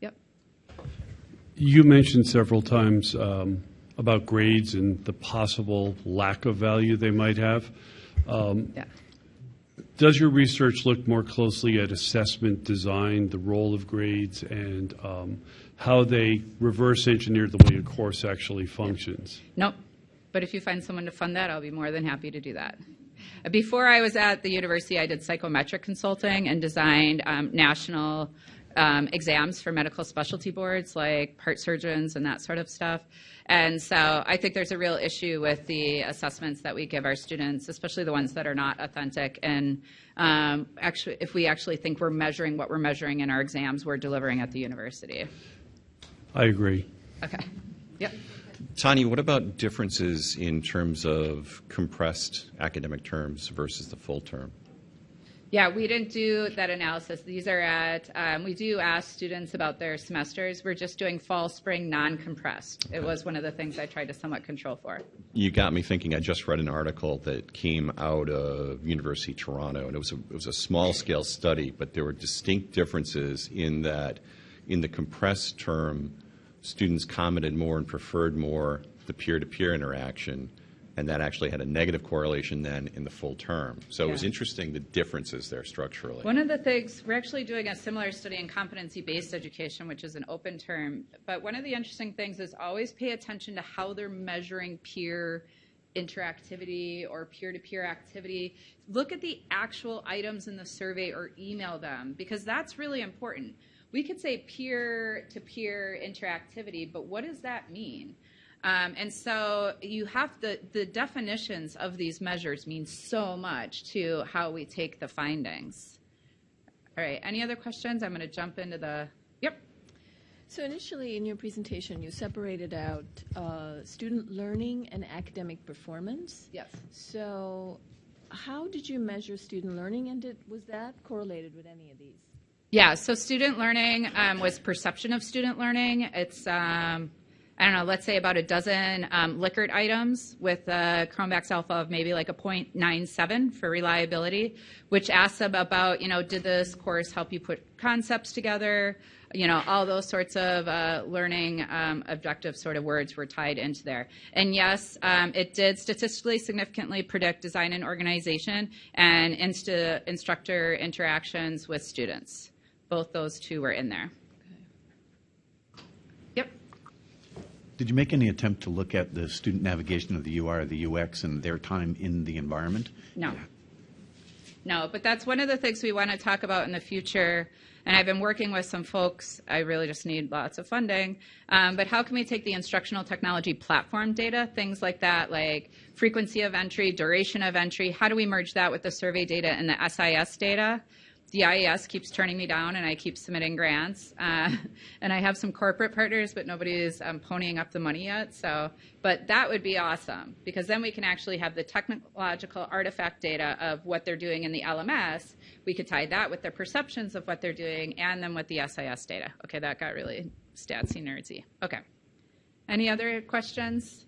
Yep. You mentioned several times um, about grades and the possible lack of value they might have. Yeah. Does your research look more closely at assessment design, the role of grades, and um, how they reverse engineer the way a course actually functions? Nope. But if you find someone to fund that, I'll be more than happy to do that. Before I was at the university, I did psychometric consulting and designed um, national um, exams for medical specialty boards like heart surgeons and that sort of stuff. And so I think there's a real issue with the assessments that we give our students, especially the ones that are not authentic. And um, actually, if we actually think we're measuring what we're measuring in our exams, we're delivering at the university. I agree. Okay. Yep. Tanya, what about differences in terms of compressed academic terms versus the full term? Yeah, we didn't do that analysis. These are at, um, we do ask students about their semesters. We're just doing fall, spring, non compressed. It was one of the things I tried to somewhat control for. You got me thinking. I just read an article that came out of University of Toronto, and it was a, it was a small scale study, but there were distinct differences in that in the compressed term, students commented more and preferred more the peer to peer interaction, and that actually had a negative correlation then in the full term. So it was interesting the differences there structurally. One of the things, we're actually doing a similar study in competency based education, which is an open term. But one of the interesting things is always pay attention to how they're measuring peer interactivity or peer to peer activity. Look at the actual items in the survey or email them because that's really important. We could say peer to peer interactivity, but what does that mean? Um, and so you have the, the definitions of these measures mean so much to how we take the findings. All right, any other questions? I'm going to jump into the, yep. So initially in your presentation, you separated out uh, student learning and academic performance. Yes. So how did you measure student learning, and did, was that correlated with any of these? Yeah, so student learning um, was perception of student learning. It's, um, I don't know, let's say about a dozen um, Likert items with a Cronbach's alpha of maybe like a 0.97 for reliability, which asks them about, you know, did this course help you put concepts together? You know, all those sorts of uh, learning um, objective sort of words were tied into there. And yes, um, it did statistically significantly predict design and organization and insta- instructor interactions with students. Both those two were in there. Did you make any attempt to look at the student navigation of the UI or the UX and their time in the environment? No. No, but that's one of the things we want to talk about in the future. And I've been working with some folks. I really just need lots of funding. Um, but how can we take the instructional technology platform data, things like that, like frequency of entry, duration of entry? How do we merge that with the survey data and the SIS data? The IES keeps turning me down, and I keep submitting grants. Uh, and I have some corporate partners, but nobody is um, ponying up the money yet. So, but that would be awesome because then we can actually have the technological artifact data of what they're doing in the LMS. We could tie that with their perceptions of what they're doing, and then with the SIS data. Okay, that got really statsy nerdsy. Okay. Any other questions?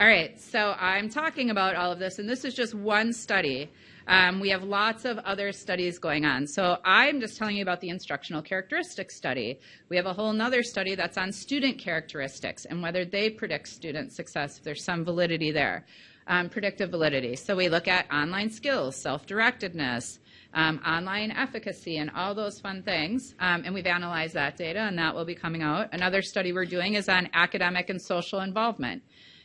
All right, so I'm talking about all of this, and this is just one study. Um, we have lots of other studies going on. So I'm just telling you about the instructional characteristics study. We have a whole other study that's on student characteristics and whether they predict student success, if there's some validity there. Um, predictive validity. So we look at online skills, self-directedness, um, online efficacy, and all those fun things. Um, and we've analyzed that data, and that will be coming out. Another study we're doing is on academic and social involvement.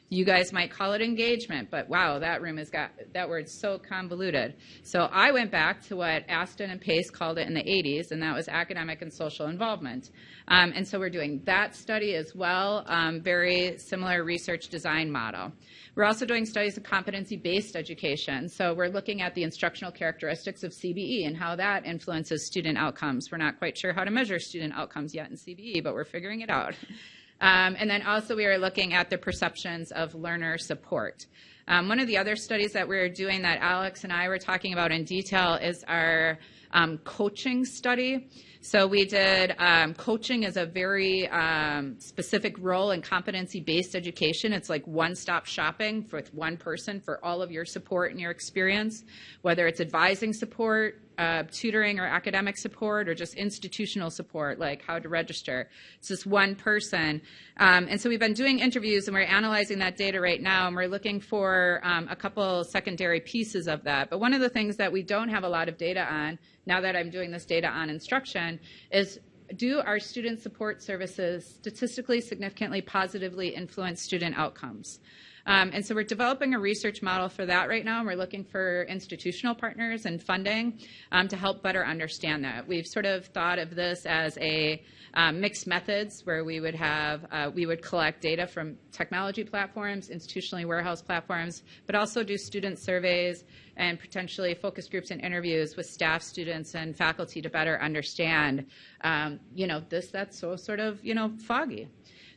You guys might call it engagement, but wow, that room has got that word's so convoluted. So I went back to what Astin and Pace called it in the 80s, and that was academic and social involvement. Um, and so we're doing that study as well, um, very similar research design model. We're also doing studies of competency-based education. So we're looking at the instructional characteristics of CBE and how that influences student outcomes. We're not quite sure how to measure student outcomes yet in CBE, but we're figuring it out. Um, and then also we are looking at the perceptions of learner support. Um, one of the other studies that we're doing that Alex and I were talking about in detail is our um, coaching study. So we did um, coaching is a very um, specific role in competency-based education. It's like one-stop shopping with one person for all of your support and your experience, whether it's advising support, uh, tutoring or academic support or just institutional support, like how to register. It's just one person. Um, and so we've been doing interviews and we're analyzing that data right now and we're looking for um, a couple secondary pieces of that. But one of the things that we don't have a lot of data on, now that I'm doing this data on instruction, is do our student support services statistically significantly positively influence student outcomes? Um, and so we're developing a research model for that right now, and we're looking for institutional partners and funding um, to help better understand that. We've sort of thought of this as a um, mixed methods where we would have uh, we would collect data from technology platforms, institutionally warehouse platforms, but also do student surveys and potentially focus groups and interviews with staff, students, and faculty to better understand, um, you know, this that's so sort of you know foggy.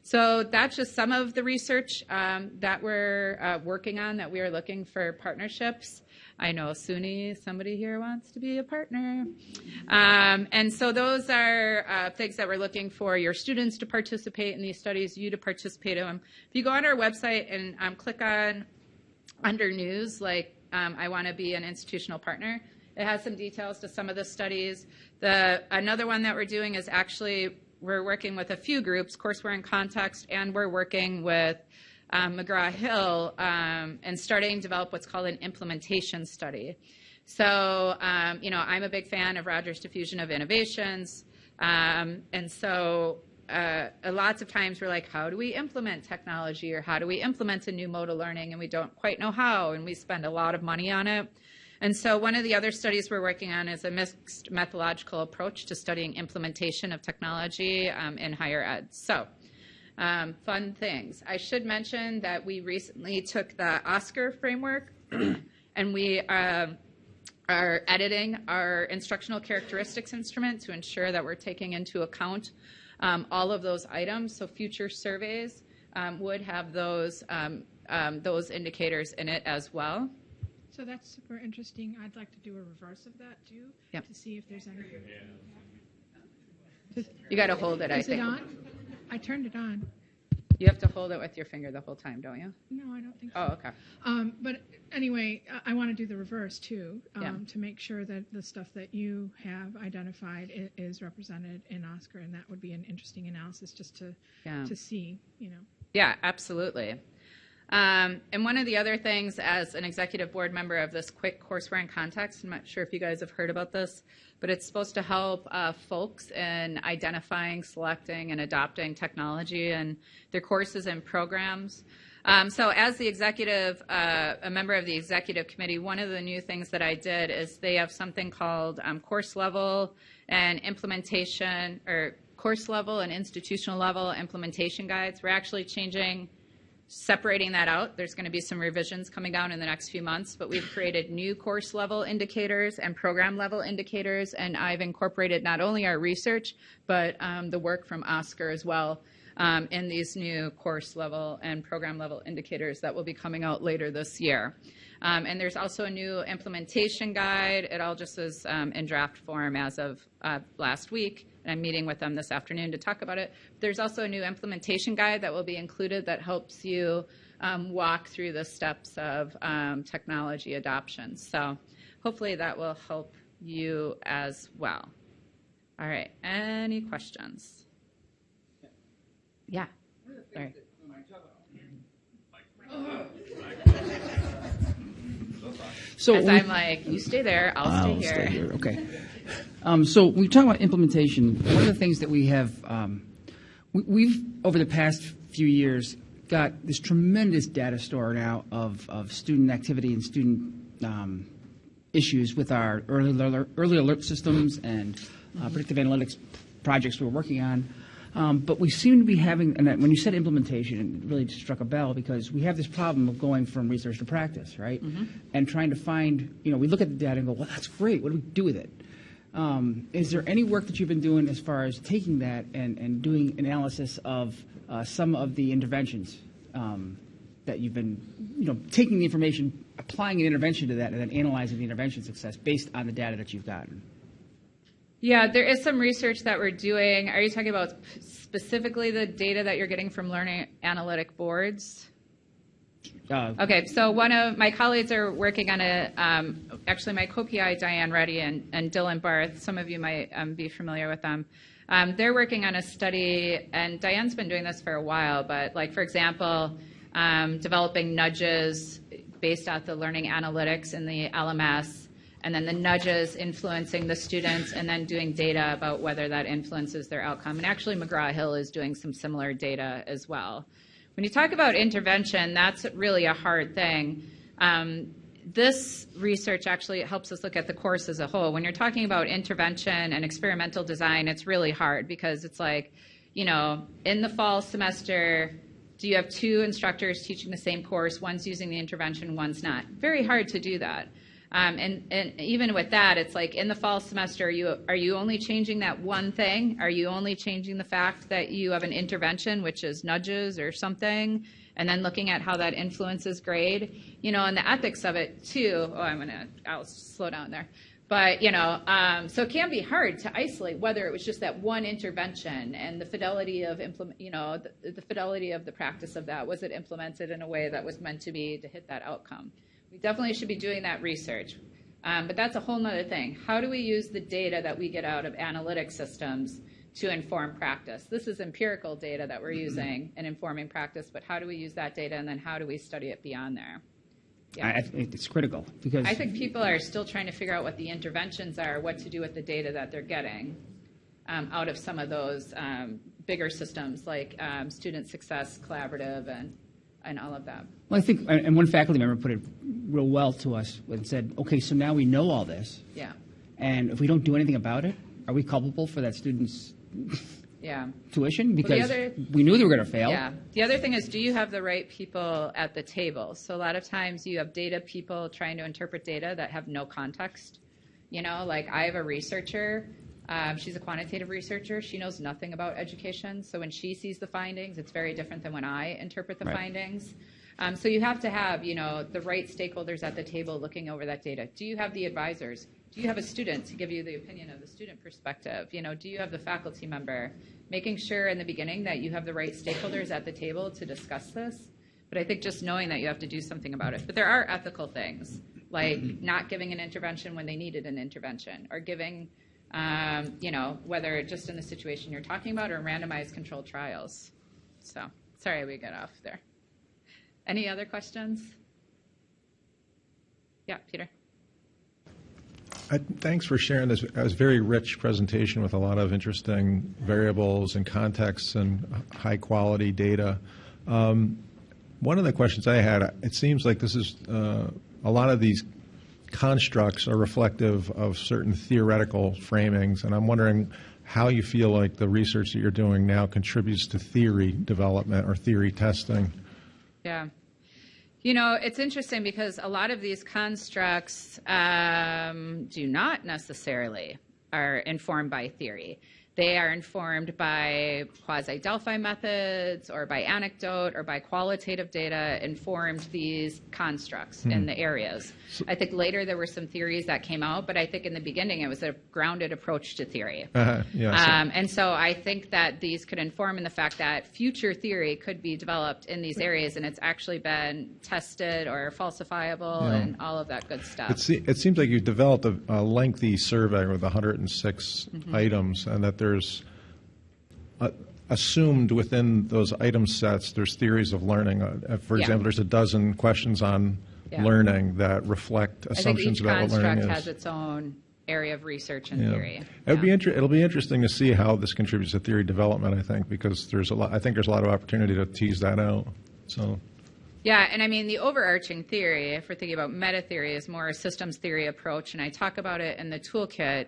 So that's just some of the research um, that we're uh, working on that we are looking for partnerships. I know SUNY, somebody here wants to be a partner. Um, and so those are uh, things that we're looking for your students to participate in these studies, you to participate in them. If you go on our website and um, click on under news, like um, I want to be an institutional partner, it has some details to some of the studies. The another one that we're doing is actually we're working with a few groups. Courseware in Context, and we're working with um, McGraw-Hill um, and starting to develop what's called an implementation study. So, um, you know, I'm a big fan of Rogers Diffusion of Innovations. Um, and so uh, lots of times we're like, how do we implement technology or how do we implement a new mode of learning? And we don't quite know how, and we spend a lot of money on it. And so one of the other studies we're working on is a mixed methodological approach to studying implementation of technology um, in higher ed. So um, fun things. I should mention that we recently took the OSCQR framework and we uh, are editing our instructional characteristics instrument to ensure that we're taking into account um, all of those items. So future surveys um, would have those, um, um, those indicators in it as well. So that's super interesting. I'd like to do a reverse of that too, Yep. to see if there's any. You got to hold it, I Is it on? I turned it on. You have to hold it with your finger the whole time, don't you? No, I don't think so. Oh, okay. Um, but anyway, I, I want to do the reverse too, um, Yeah. to make sure that the stuff that you have identified is represented in OSCQR, and that would be an interesting analysis just to Yeah. to see, you know. Yeah, absolutely. Um, and one of the other things, as an executive board member of this CWiC courseware in context, I'm not sure if you guys have heard about this, but it's supposed to help uh, folks in identifying, selecting, and adopting technology and their courses and programs. Um, so, as the executive, uh, a member of the executive committee, one of the new things that I did is they have something called um, course level and implementation, or course level and institutional level implementation guides. We're actually changing separating that out. There's going to be some revisions coming down in the next few months, but we've created new course level indicators and program level indicators, and I've incorporated not only our research, but um, the work from OSCQR as well um, in these new course level and program level indicators that will be coming out later this year. Um, and there's also a new implementation guide. It all just is um, in draft form as of uh, last week I'm meeting with them this afternoon to talk about it. There's also a new implementation guide that will be included that helps you um, walk through the steps of um, technology adoption. So hopefully that will help you as well. All right, any questions? Yeah. Sorry. So we- I'm like, you stay there, I'll stay I'll here. stay here. Okay. Um, so when we talk about implementation, one of the things that we have, um, we, we've over the past few years got this tremendous data store now of, of student activity and student um, issues with our early alert, early alert systems and uh, predictive analytics projects we're working on. Um, but we seem to be having, and when you said implementation, it really struck a bell because we have this problem of going from research to practice, right? And trying to find, you know, we look at the data and go, well, that's great. What do we do with it? Um, is there any work that you've been doing as far as taking that and, and doing analysis of uh, some of the interventions um, that you've been, you know, taking the information, applying an intervention to that, and then analyzing the intervention success based on the data that you've gotten? Yeah, there is some research that we're doing. Are you talking about specifically the data that you're getting from learning analytic boards? Uh, Okay, so one of my colleagues are working on a, um, actually my co-PI, Diane Reddy and, and Dylan Barth, some of you might um, be familiar with them. Um, they're working on a study, and Diane's been doing this for a while, but like, for example, um, developing nudges based off the learning analytics in the LMS, and then the nudges influencing the students, and then doing data about whether that influences their outcome. And actually, McGraw-Hill is doing some similar data as well. When you talk about intervention, that's really a hard thing. Um, this research actually helps us look at the course as a whole. When you're talking about intervention and experimental design, it's really hard because it's like, you know, in the fall semester, do you have two instructors teaching the same course? One's using the intervention, one's not. Very hard to do that. Um, and, and even with that, it's like in the fall semester, are you, are you only changing that one thing? Are you only changing the fact that you have an intervention, which is nudges or something, and then looking at how that influences grade? You know, and the ethics of it too. Oh, I'm gonna, I'll slow down there. But you know, um, so it can be hard to isolate whether it was just that one intervention and the fidelity of implement, you know, the, the fidelity of the practice of that. Was it implemented in a way that was meant to be to hit that outcome? We definitely should be doing that research. Um, but that's a whole nother thing. How do we use the data that we get out of analytic systems to inform practice? This is empirical data that we're using and informing practice, but how do we use that data and then how do we study it beyond there? I, I think it's critical because I think people are still trying to figure out what the interventions are, what to do with the data that they're getting um, out of some of those um, bigger systems like um, Student Success Collaborative and, and all of that. Well, I think, and one faculty member put it real well to us and said, okay, so now we know all this, Yeah, and if we don't do anything about it, are we culpable for that student's yeah. tuition? Because other- we knew they were going to fail. Yeah. The other thing is, do you have the right people at the table? So a lot of times you have data people trying to interpret data that have no context. You know, like I have a researcher. Um, she's a quantitative researcher. She knows nothing about education. So when she sees the findings, it's very different than when I interpret the Right. findings. Um, so you have to have, you know, the right stakeholders at the table looking over that data. Do you have the advisors? Do you have a student to give you the opinion of the student perspective? You know, do you have the faculty member? Making sure in the beginning that you have the right stakeholders at the table to discuss this. But I think just knowing that you have to do something about it. But there are ethical things, like not giving an intervention when they needed an intervention, or giving, um, you know, whether just in the situation you're talking about or randomized controlled trials. So, sorry we got off there. Any other questions? Yeah, Peter. I- Thanks for sharing this. It was a very rich presentation with a lot of interesting variables and contexts and high-quality data. Um, One of the questions I had, it seems like this is, uh, a lot of these constructs are reflective of certain theoretical framings, and I'm wondering how you feel like the research that you're doing now contributes to theory development or theory testing. Yeah. You know, it's interesting because a lot of these constructs um, do not necessarily are informed by theory. They are informed by quasi Delphi methods or by anecdote or by qualitative data informed these constructs in the areas. I think later there were some theories that came out, but I think in the beginning it was a grounded approach to theory. Uh-huh, yeah, so- Um, and so I think that these could inform in the fact that future theory could be developed in these areas, and it's actually been tested or falsifiable Yeah. and all of that good stuff. It, se- it seems like you developed a, a lengthy survey with 106 Mm-hmm. items, and that there's uh, assumed within those item sets, there's theories of learning. Uh, uh, for Yeah. example, there's a dozen questions on Yeah. learning that reflect assumptions each about what construct learning has its own area of research and Yeah. theory. It'll be inter- it'll be interesting to see how this contributes to theory development. I think because there's a lot. I think there's a lot of opportunity to tease that out. So. Yeah, and I mean, the overarching theory, if we're thinking about meta theory, is more a systems theory approach, and I talk about it in the toolkit.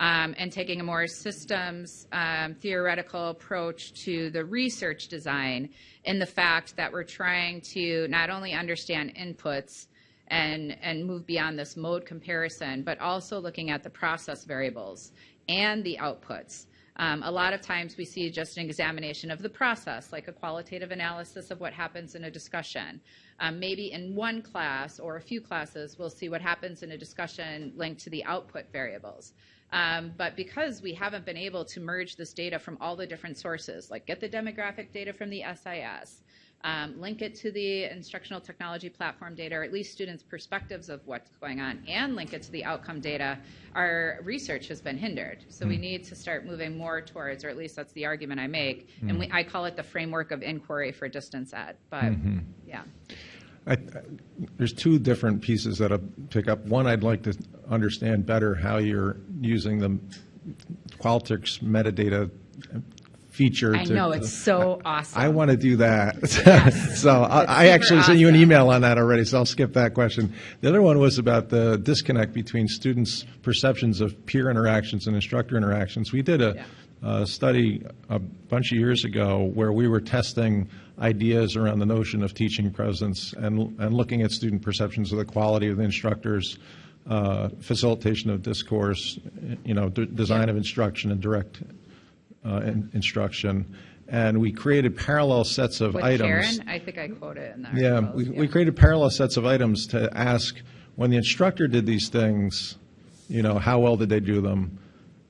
Um, and taking a more systems um, theoretical approach to the research design, in the fact that we're trying to not only understand inputs and and move beyond this mode comparison, but also looking at the process variables and the outputs. Um, a lot of times we see just an examination of the process, like a qualitative analysis of what happens in a discussion. Um, maybe in one class or a few classes, we'll see what happens in a discussion linked to the output variables. Um, but because we haven't been able to merge this data from all the different sources, like get the demographic data from the SIS, um, link it to the instructional technology platform data, or at least students' perspectives of what's going on, and link it to the outcome data, our research has been hindered. So we need to start moving more towards, or at least that's the argument I make, and we, I call it the framework of inquiry for distance ed. But yeah, I, I- there's two different pieces that I pick up. One, I'd like to understand better how you're using the Qualtrics metadata feature. I to- know it's so awesome. I want to do that. Yes. so I, I actually super sent you an email on that already, so I'll skip that question. The other one was about the disconnect between students' perceptions of peer interactions and instructor interactions. We did a, Yeah. A study a bunch of years ago where we were testing ideas around the notion of teaching presence and, and looking at student perceptions of the quality of the instructors. Uh, facilitation of discourse, you know, d- design of instruction and direct uh, in- instruction, and we created parallel sets of With items. Karen, I think I quote it in the Yeah, we, we created parallel sets of items to ask when the instructor did these things, you know, how well did they do them?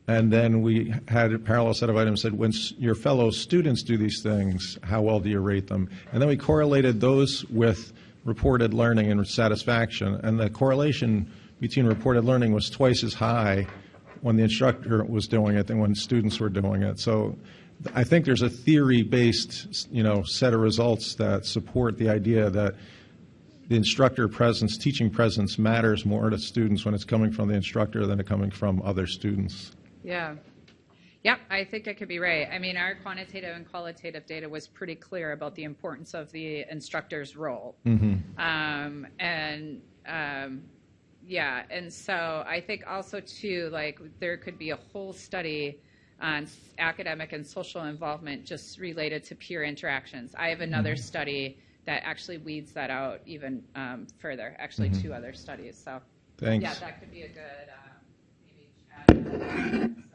And then we had a parallel set of items that when your fellow students do these things, how well do you rate them? And then we correlated those with reported learning and satisfaction. And the correlation between reported learning was twice as high when the instructor was doing it than when students were doing it. So I think there's a theory-based, you know, set of results that support the idea that the instructor presence, teaching presence matters more to students when it's coming from the instructor than it coming from other students. Yeah. Yep, I think I could be right. I mean, our quantitative and qualitative data was pretty clear about the importance of the instructor's role. Um, and um, yeah, and so I think also too, like there could be a whole study on academic and social involvement just related to peer interactions. I have another study that actually weeds that out even um, further. Actually, two other studies. So Thanks. yeah, that could be a good uh, maybe chat.